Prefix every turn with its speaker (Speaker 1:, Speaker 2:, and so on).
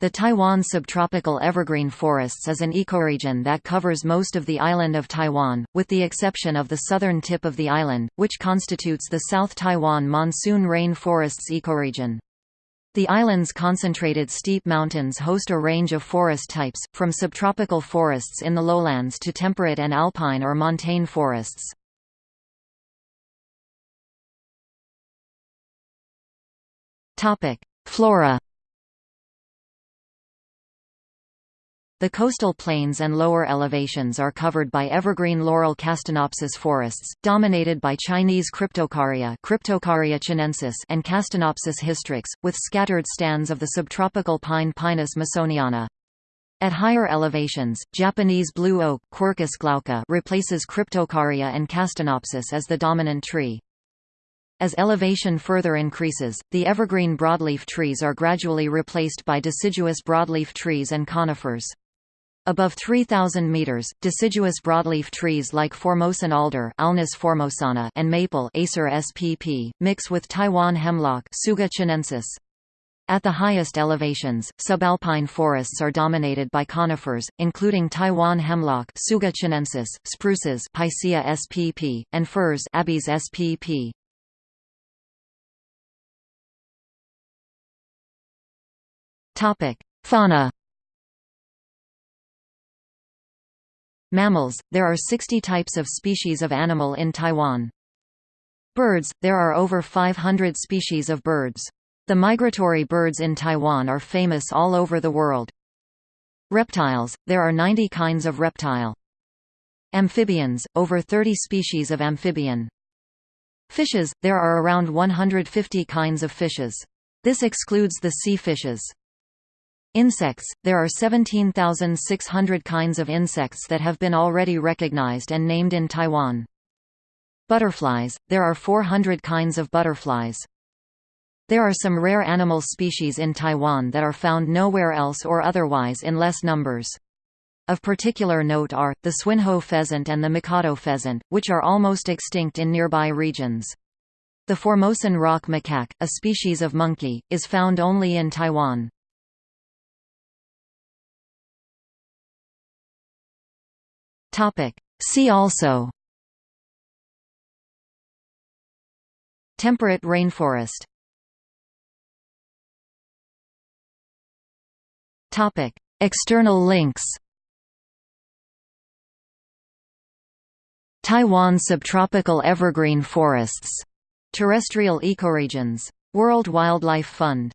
Speaker 1: The Taiwan subtropical evergreen forests is an ecoregion that covers most of the island of Taiwan, with the exception of the southern tip of the island, which constitutes the South Taiwan monsoon rain forests ecoregion. The island's concentrated steep mountains host a range of forest types, from subtropical forests in the lowlands to temperate and alpine or montane forests. Flora The coastal plains and lower elevations are covered by evergreen laurel castanopsis forests, dominated by Chinese Cryptocarya, Cryptocarya chinensis and Castanopsis hystrix, with scattered stands of the subtropical pine Pinus masoniana. At higher elevations, Japanese blue oak Quercus glauca replaces Cryptocarya and Castanopsis as the dominant tree. As elevation further increases, the evergreen broadleaf trees are gradually replaced by deciduous broadleaf trees and conifers. Above 3,000 meters, deciduous broadleaf trees like Formosan alder Alnus formosana and maple Acer spp, mix with Taiwan hemlock Tsuga chinensis. At the highest elevations, subalpine forests are dominated by conifers, including Taiwan hemlock Tsuga chinensis, spruces Picea spp, and firs Abies spp. Fauna Mammals, there are 60 types of species of animal in Taiwan. Birds, there are over 500 species of birds. The migratory birds in Taiwan are famous all over the world. Reptiles, there are 90 kinds of reptile. Amphibians, over 30 species of amphibian. Fishes, there are around 150 kinds of fishes. This excludes the sea fishes. Insects – There are 17,600 kinds of insects that have been already recognized and named in Taiwan. Butterflies – There are 400 kinds of butterflies. There are some rare animal species in Taiwan that are found nowhere else or otherwise in less numbers. Of particular note are, the Swinhoe pheasant and the Mikado pheasant, which are almost extinct in nearby regions. The Formosan rock macaque, a species of monkey, is found only in Taiwan. See also. Temperate rainforest. External links. Taiwan subtropical evergreen forests. Terrestrial ecoregions. World Wildlife Fund